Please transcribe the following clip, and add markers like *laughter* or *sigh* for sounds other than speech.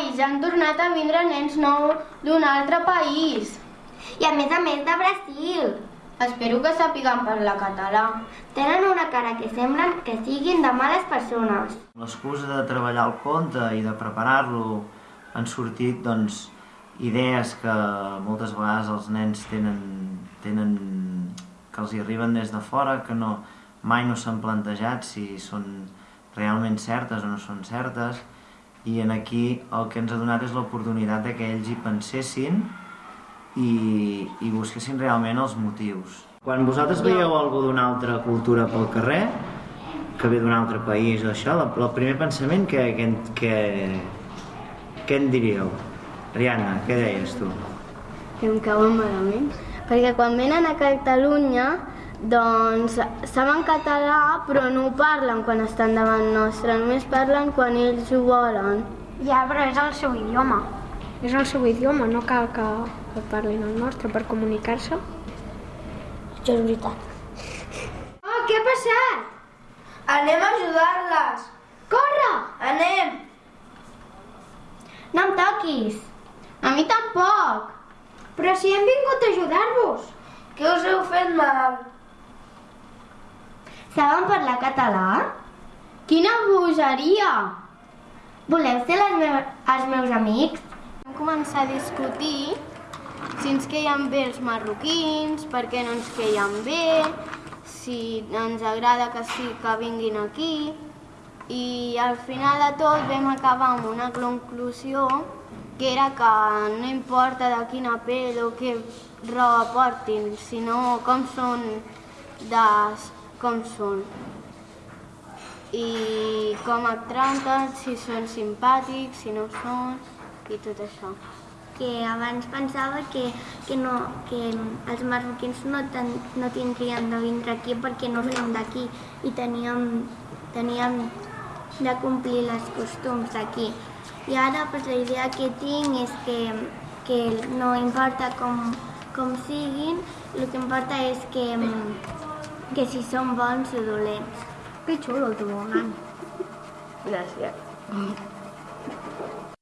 país, han tornat a vindre nens nous d'un altre país. I a més a més de Brasil. Espero que sàpiguen parlar català. Tenen una cara que semblen que siguin de males persones. L'excusa de treballar el conte i de preparar-lo han sortit doncs, idees que moltes vegades els nens tenen, tenen que els hi arriben des de fora, que no, mai no s'han plantejat si són realment certes o no són certes, i en aquí el que ens ha donat és l'oportunitat de que ells hi pensessin i, i busquessin realment els motius. Quan vosaltres veieu algú d'una altra cultura pel carrer, que ve d'un altre país o això, el, primer pensament que, que, que, en diríeu? Rihanna, què deies tu? Que em cauen malament. Perquè quan venen a Catalunya, doncs saben català però no ho parlen quan estan davant nostre, només parlen quan ells ho volen. Ja, però és el seu idioma. És el seu idioma, no cal que, que parlin el nostre per comunicar-se. Això és veritat. Oh, què ha passat? Anem a ajudar-les. Corre! Anem. No em toquis. A mi tampoc. Però si hem vingut a ajudar-vos. Que us heu fet mal. Saben parlar català? Quina bogeria! Voleu ser les meves, els meus amics? Vam començar a discutir si ens queien bé els marroquins, per què no ens queien bé, si ens agrada que sí que vinguin aquí. I al final de tot vam acabar amb una conclusió que era que no importa de quina pell o què roba portin, sinó com són de com són i com et tracten, si són simpàtics, si no són i tot això. Que abans pensava que, que, no, que els marroquins no, ten, no tindrien de vindre aquí perquè no som d'aquí i teníem, teníem de complir les costums d'aquí. I ara pues, la idea que tinc és que, que no importa com, com siguin, el que importa és que, que si són bons o dolents. Que xulo el tobogan. Gràcies. *laughs*